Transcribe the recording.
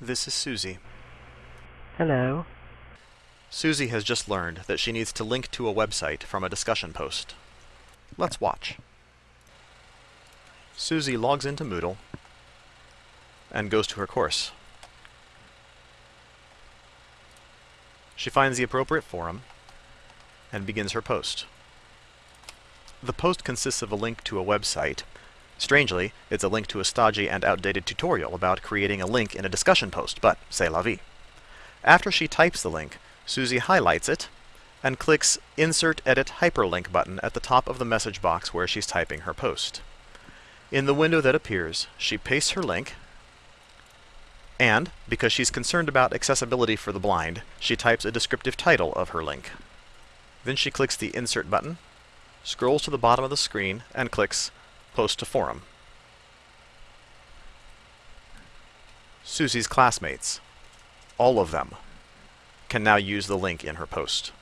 This is Susie. Hello. Susie has just learned that she needs to link to a website from a discussion post. Let's watch. Susie logs into Moodle and goes to her course. She finds the appropriate forum and begins her post. The post consists of a link to a website. Strangely, it's a link to a stodgy and outdated tutorial about creating a link in a discussion post, but c'est la vie. After she types the link, Susie highlights it and clicks Insert Edit Hyperlink button at the top of the message box where she's typing her post. In the window that appears, she pastes her link, and, because she's concerned about accessibility for the blind, she types a descriptive title of her link. Then she clicks the Insert button, scrolls to the bottom of the screen, and clicks Post to Forum. Susie's classmates, all of them, can now use the link in her post.